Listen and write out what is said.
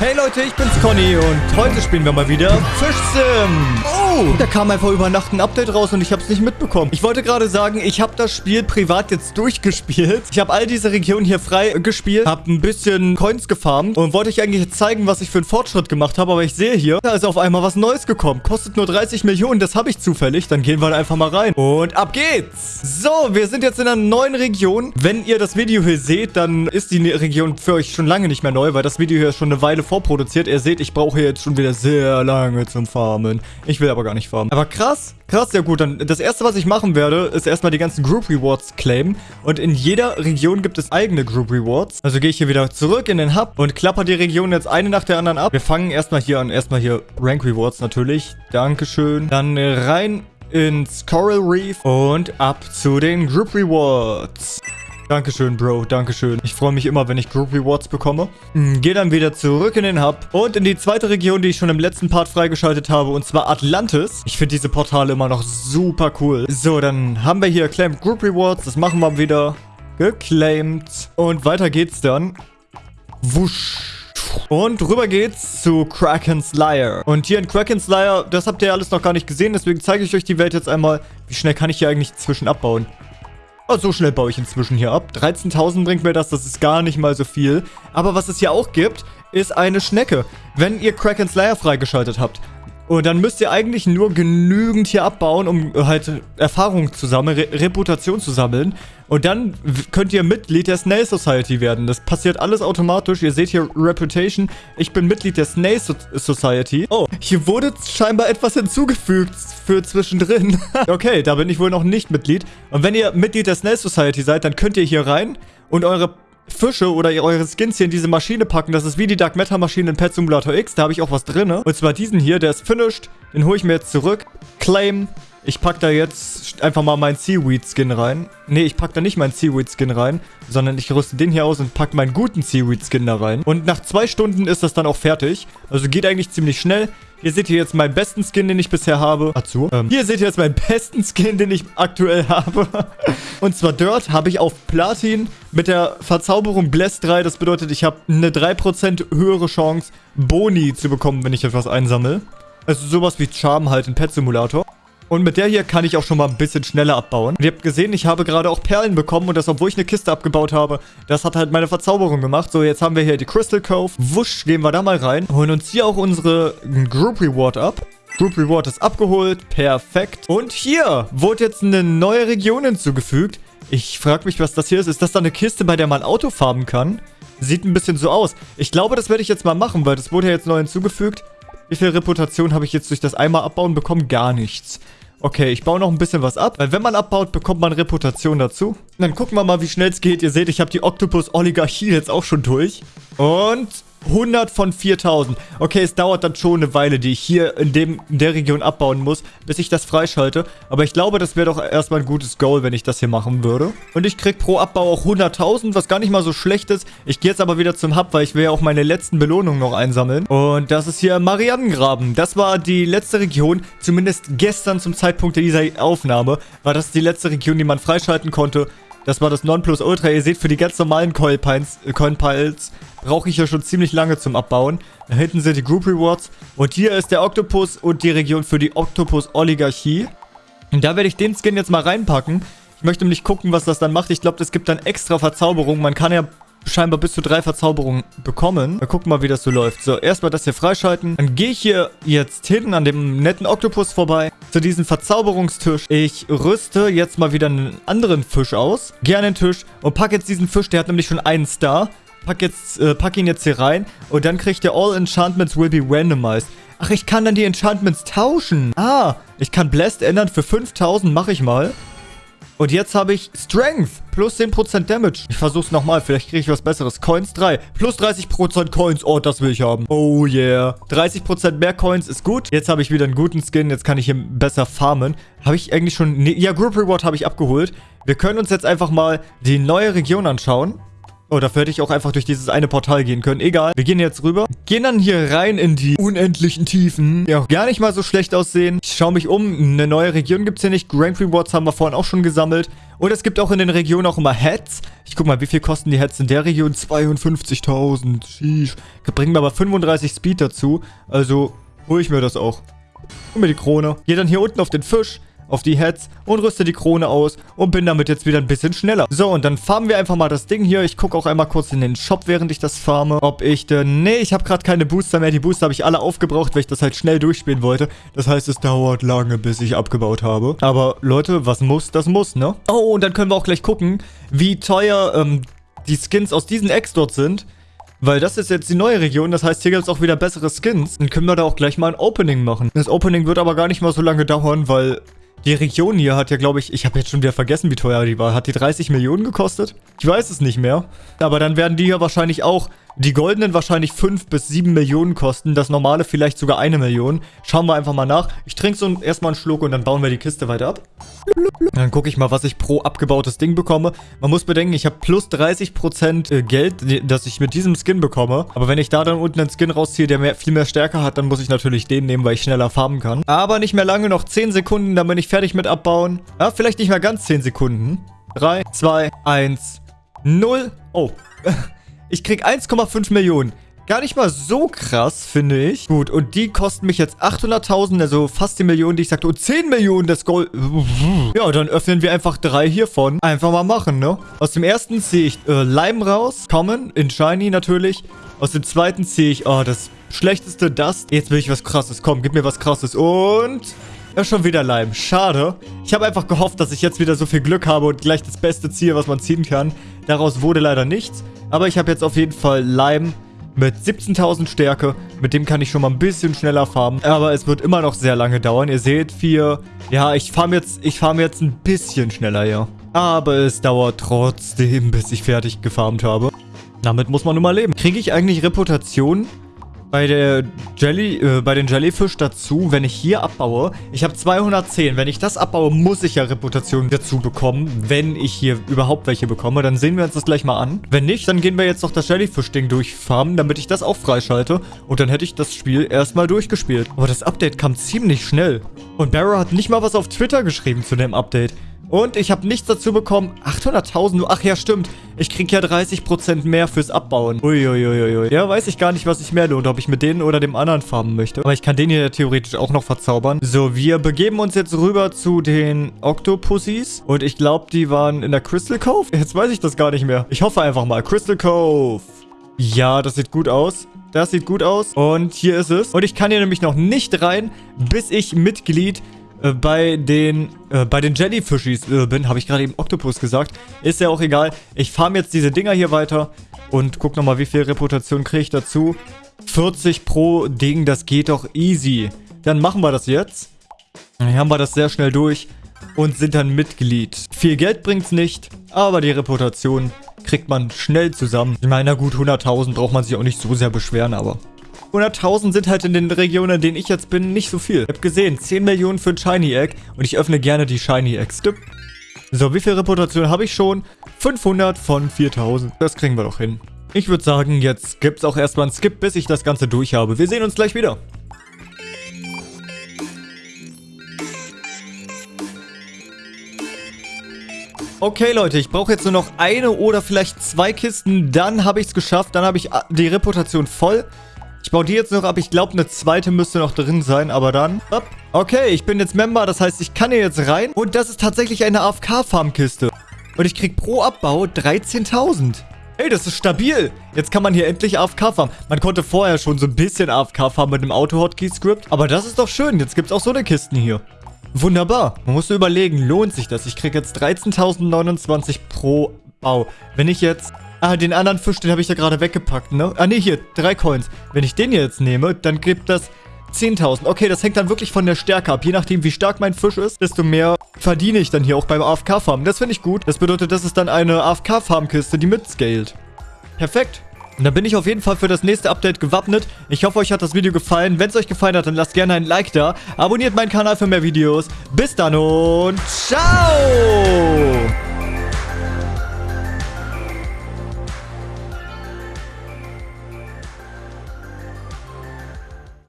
Hey Leute, ich bin's Conny und heute spielen wir mal wieder Fischsim. Oh, da kam einfach über Nacht ein Update raus und ich hab's nicht mitbekommen. Ich wollte gerade sagen, ich habe das Spiel privat jetzt durchgespielt. Ich habe all diese Regionen hier frei gespielt, habe ein bisschen Coins gefarmt und wollte euch eigentlich zeigen, was ich für einen Fortschritt gemacht habe. Aber ich sehe hier, da ist auf einmal was Neues gekommen. Kostet nur 30 Millionen, das habe ich zufällig. Dann gehen wir einfach mal rein. Und ab geht's. So, wir sind jetzt in einer neuen Region. Wenn ihr das Video hier seht, dann ist die Region für euch schon lange nicht mehr neu, weil das Video hier schon eine Weile vorproduziert. Ihr seht, ich brauche jetzt schon wieder sehr lange zum Farmen. Ich will aber gar nicht farmen. Aber krass, krass, ja gut. Dann das erste, was ich machen werde, ist erstmal die ganzen Group Rewards claimen. Und in jeder Region gibt es eigene Group Rewards. Also gehe ich hier wieder zurück in den Hub und klapper die Region jetzt eine nach der anderen ab. Wir fangen erstmal hier an. Erstmal hier Rank Rewards natürlich. Dankeschön. Dann rein ins Coral Reef und ab zu den Group Rewards. Dankeschön, Bro. Dankeschön. Ich freue mich immer, wenn ich Group Rewards bekomme. Hm, Gehe dann wieder zurück in den Hub und in die zweite Region, die ich schon im letzten Part freigeschaltet habe, und zwar Atlantis. Ich finde diese Portale immer noch super cool. So, dann haben wir hier Claimed Group Rewards. Das machen wir wieder. Geclaimed. Und weiter geht's dann. Wusch. Und rüber geht's zu Kraken's Lair. Und hier in Kraken's Lair, das habt ihr alles noch gar nicht gesehen, deswegen zeige ich euch die Welt jetzt einmal. Wie schnell kann ich hier eigentlich zwischen abbauen? Oh, so schnell baue ich inzwischen hier ab. 13.000 bringt mir das, das ist gar nicht mal so viel. Aber was es hier auch gibt, ist eine Schnecke. Wenn ihr Kraken's Lair freigeschaltet habt, und dann müsst ihr eigentlich nur genügend hier abbauen, um halt Erfahrung zu sammeln, Re Reputation zu sammeln. Und dann könnt ihr Mitglied der Snail Society werden. Das passiert alles automatisch. Ihr seht hier Reputation. Ich bin Mitglied der Snail so Society. Oh, hier wurde scheinbar etwas hinzugefügt für zwischendrin. okay, da bin ich wohl noch nicht Mitglied. Und wenn ihr Mitglied der Snail Society seid, dann könnt ihr hier rein und eure Fische oder eure Skins hier in diese Maschine packen. Das ist wie die Dark Matter Maschine in Pet Simulator X. Da habe ich auch was drin. Und zwar diesen hier, der ist finished. Den hole ich mir jetzt zurück. Claim. Ich packe da jetzt einfach mal meinen Seaweed-Skin rein. Nee, ich packe da nicht meinen Seaweed-Skin rein, sondern ich rüste den hier aus und packe meinen guten Seaweed-Skin da rein. Und nach zwei Stunden ist das dann auch fertig. Also geht eigentlich ziemlich schnell. Hier seht ihr jetzt meinen besten Skin, den ich bisher habe. Dazu. Ähm, hier seht ihr jetzt meinen besten Skin, den ich aktuell habe. Und zwar Dirt habe ich auf Platin mit der Verzauberung Bless 3. Das bedeutet, ich habe eine 3% höhere Chance, Boni zu bekommen, wenn ich etwas einsammle. Also sowas wie Charm halt in Pet Simulator. Und mit der hier kann ich auch schon mal ein bisschen schneller abbauen. Und ihr habt gesehen, ich habe gerade auch Perlen bekommen. Und das, obwohl ich eine Kiste abgebaut habe. Das hat halt meine Verzauberung gemacht. So, jetzt haben wir hier die Crystal Cove. Wusch, gehen wir da mal rein. Holen uns hier auch unsere Group Reward ab. Group Reward ist abgeholt. Perfekt. Und hier wurde jetzt eine neue Region hinzugefügt. Ich frage mich, was das hier ist. Ist das da eine Kiste, bei der man Auto farben kann? Sieht ein bisschen so aus. Ich glaube, das werde ich jetzt mal machen, weil das wurde ja jetzt neu hinzugefügt. Wie viel Reputation habe ich jetzt durch das einmal abbauen bekommen? Gar nichts. Okay, ich baue noch ein bisschen was ab, weil wenn man abbaut, bekommt man Reputation dazu. Dann gucken wir mal, wie schnell es geht. Ihr seht, ich habe die Octopus-Oligarchie jetzt auch schon durch. Und 100 von 4000. Okay, es dauert dann schon eine Weile, die ich hier in, dem, in der Region abbauen muss, bis ich das freischalte. Aber ich glaube, das wäre doch erstmal ein gutes Goal, wenn ich das hier machen würde. Und ich krieg pro Abbau auch 100.000, was gar nicht mal so schlecht ist. Ich gehe jetzt aber wieder zum Hub, weil ich will ja auch meine letzten Belohnungen noch einsammeln. Und das ist hier Mariannengraben. Das war die letzte Region, zumindest gestern zum Zeitpunkt dieser Aufnahme, war das die letzte Region, die man freischalten konnte. Das war das Nonplusultra. Ihr seht, für die ganz normalen Coin Piles brauche ich ja schon ziemlich lange zum Abbauen. Da hinten sind die Group Rewards. Und hier ist der Octopus und die Region für die Octopus-Oligarchie. Und da werde ich den Skin jetzt mal reinpacken. Ich möchte nämlich gucken, was das dann macht. Ich glaube, das gibt dann extra Verzauberungen. Man kann ja scheinbar bis zu drei Verzauberungen bekommen. Wir gucken mal, wie das so läuft. So, erstmal das hier freischalten. Dann gehe ich hier jetzt hin an dem netten Oktopus vorbei zu diesem Verzauberungstisch. Ich rüste jetzt mal wieder einen anderen Fisch aus. Gehe an den Tisch und packe jetzt diesen Fisch. Der hat nämlich schon einen Star. Pack, jetzt, äh, pack ihn jetzt hier rein und dann kriegt der All Enchantments will be randomized. Ach, ich kann dann die Enchantments tauschen. Ah, ich kann Blessed ändern für 5000, mache ich mal. Und jetzt habe ich Strength plus 10% Damage. Ich versuche es nochmal. Vielleicht kriege ich was Besseres. Coins 3. Plus 30% Coins. Oh, das will ich haben. Oh yeah. 30% mehr Coins ist gut. Jetzt habe ich wieder einen guten Skin. Jetzt kann ich hier besser farmen. Habe ich eigentlich schon... Ne ja, Group Reward habe ich abgeholt. Wir können uns jetzt einfach mal die neue Region anschauen. Oh, dafür hätte ich auch einfach durch dieses eine Portal gehen können. Egal. Wir gehen jetzt rüber. Gehen dann hier rein in die unendlichen Tiefen. Ja, gar nicht mal so schlecht aussehen. Ich schaue mich um. Eine neue Region gibt es hier nicht. Grand Rewards haben wir vorhin auch schon gesammelt. Und es gibt auch in den Regionen auch immer Heads. Ich guck mal, wie viel kosten die Heads in der Region? 52.000. Sheesh. Bringen wir aber 35 Speed dazu. Also hole ich mir das auch. Hol mir die Krone. Gehe dann hier unten auf den Fisch auf die Heads und rüste die Krone aus und bin damit jetzt wieder ein bisschen schneller. So, und dann farmen wir einfach mal das Ding hier. Ich gucke auch einmal kurz in den Shop, während ich das farme, ob ich denn... Nee, ich habe gerade keine Booster mehr. Die Booster habe ich alle aufgebraucht, weil ich das halt schnell durchspielen wollte. Das heißt, es dauert lange, bis ich abgebaut habe. Aber Leute, was muss, das muss, ne? Oh, und dann können wir auch gleich gucken, wie teuer ähm, die Skins aus diesen Eggs dort sind. Weil das ist jetzt die neue Region, das heißt, hier gibt es auch wieder bessere Skins. Dann können wir da auch gleich mal ein Opening machen. Das Opening wird aber gar nicht mal so lange dauern, weil die Region hier hat ja, glaube ich, ich habe jetzt schon wieder vergessen, wie teuer die war. Hat die 30 Millionen gekostet? Ich weiß es nicht mehr. Aber dann werden die hier wahrscheinlich auch, die goldenen wahrscheinlich 5 bis 7 Millionen kosten. Das normale vielleicht sogar eine Million. Schauen wir einfach mal nach. Ich trinke so erstmal einen Schluck und dann bauen wir die Kiste weiter ab. Dann gucke ich mal, was ich pro abgebautes Ding bekomme. Man muss bedenken, ich habe plus 30% äh, Geld, das ich mit diesem Skin bekomme. Aber wenn ich da dann unten einen Skin rausziehe, der mehr, viel mehr Stärke hat, dann muss ich natürlich den nehmen, weil ich schneller farmen kann. Aber nicht mehr lange, noch 10 Sekunden, dann bin ich fertig mit abbauen. Ja, vielleicht nicht mehr ganz 10 Sekunden. 3, 2, 1, 0. Oh. Ich krieg 1,5 Millionen. Gar nicht mal so krass, finde ich. Gut, und die kosten mich jetzt 800.000, also fast die Million, die ich sagte. Und 10 Millionen das Gold. Ja, dann öffnen wir einfach drei hiervon. Einfach mal machen, ne? Aus dem ersten ziehe ich äh, Lime raus. Common, in Shiny natürlich. Aus dem zweiten ziehe ich, oh, das schlechteste Dust. Jetzt will ich was krasses. Komm, gib mir was krasses. Und... Ja, schon wieder Lime. Schade. Ich habe einfach gehofft, dass ich jetzt wieder so viel Glück habe und gleich das Beste ziehe, was man ziehen kann. Daraus wurde leider nichts. Aber ich habe jetzt auf jeden Fall Lime mit 17.000 Stärke. Mit dem kann ich schon mal ein bisschen schneller farmen. Aber es wird immer noch sehr lange dauern. Ihr seht, vier... Ja, ich farm jetzt, ich farm jetzt ein bisschen schneller, ja. Aber es dauert trotzdem, bis ich fertig gefarmt habe. Damit muss man nun mal leben. Kriege ich eigentlich Reputation bei der Jelly, äh, bei den Jellyfish dazu, wenn ich hier abbaue. Ich habe 210. Wenn ich das abbaue, muss ich ja Reputation dazu bekommen, wenn ich hier überhaupt welche bekomme. Dann sehen wir uns das gleich mal an. Wenn nicht, dann gehen wir jetzt noch das Jellyfish-Ding durchfarmen, damit ich das auch freischalte. Und dann hätte ich das Spiel erstmal durchgespielt. Aber das Update kam ziemlich schnell. Und Barrow hat nicht mal was auf Twitter geschrieben zu dem Update. Und ich habe nichts dazu bekommen. 800.000 Ach ja, stimmt. Ich kriege ja 30% mehr fürs Abbauen. Uiuiuiui. Ja, weiß ich gar nicht, was ich mehr lohnt. Ob ich mit denen oder dem anderen farmen möchte. Aber ich kann den hier theoretisch auch noch verzaubern. So, wir begeben uns jetzt rüber zu den Octopussies. Und ich glaube, die waren in der Crystal Cove. Jetzt weiß ich das gar nicht mehr. Ich hoffe einfach mal. Crystal Cove. Ja, das sieht gut aus. Das sieht gut aus. Und hier ist es. Und ich kann hier nämlich noch nicht rein, bis ich Mitglied äh, bei den äh, bei den Jellyfishies äh, bin, habe ich gerade eben Oktopus gesagt. Ist ja auch egal. Ich farme jetzt diese Dinger hier weiter und guck nochmal, wie viel Reputation kriege ich dazu. 40 pro Ding, das geht doch easy. Dann machen wir das jetzt. Dann haben wir das sehr schnell durch und sind dann Mitglied. Viel Geld bringt's nicht, aber die Reputation kriegt man schnell zusammen. Ich meine, na gut, 100.000 braucht man sich auch nicht so sehr beschweren, aber 100.000 sind halt in den Regionen, in denen ich jetzt bin, nicht so viel. Ich habe gesehen, 10 Millionen für ein Shiny Egg und ich öffne gerne die Shiny Eggs. So, wie viel Reputation habe ich schon? 500 von 4000. Das kriegen wir doch hin. Ich würde sagen, jetzt gibt es auch erstmal einen Skip, bis ich das Ganze durch habe. Wir sehen uns gleich wieder. Okay, Leute, ich brauche jetzt nur noch eine oder vielleicht zwei Kisten. Dann habe ich es geschafft. Dann habe ich die Reputation voll. Ich baue die jetzt noch ab. Ich glaube, eine zweite müsste noch drin sein, aber dann... Okay, ich bin jetzt Member, das heißt, ich kann hier jetzt rein. Und das ist tatsächlich eine AFK-Farmkiste. Und ich kriege pro Abbau 13.000. Hey, das ist stabil. Jetzt kann man hier endlich AFK farmen. Man konnte vorher schon so ein bisschen AFK farmen mit dem Auto-Hotkey-Script. Aber das ist doch schön. Jetzt gibt es auch so eine Kisten hier. Wunderbar. Man muss überlegen, lohnt sich das? Ich kriege jetzt 13.029 pro Bau. Wenn ich jetzt Ah, den anderen Fisch, den habe ich ja gerade weggepackt, ne? Ah, ne, hier, drei Coins. Wenn ich den jetzt nehme, dann gibt das 10.000. Okay, das hängt dann wirklich von der Stärke ab. Je nachdem, wie stark mein Fisch ist, desto mehr verdiene ich dann hier auch beim AFK-Farmen. Das finde ich gut. Das bedeutet, das ist dann eine AFK-Farmkiste, die mitscaled. Perfekt. Und dann bin ich auf jeden Fall für das nächste Update gewappnet. Ich hoffe, euch hat das Video gefallen. Wenn es euch gefallen hat, dann lasst gerne ein Like da. Abonniert meinen Kanal für mehr Videos. Bis dann und ciao!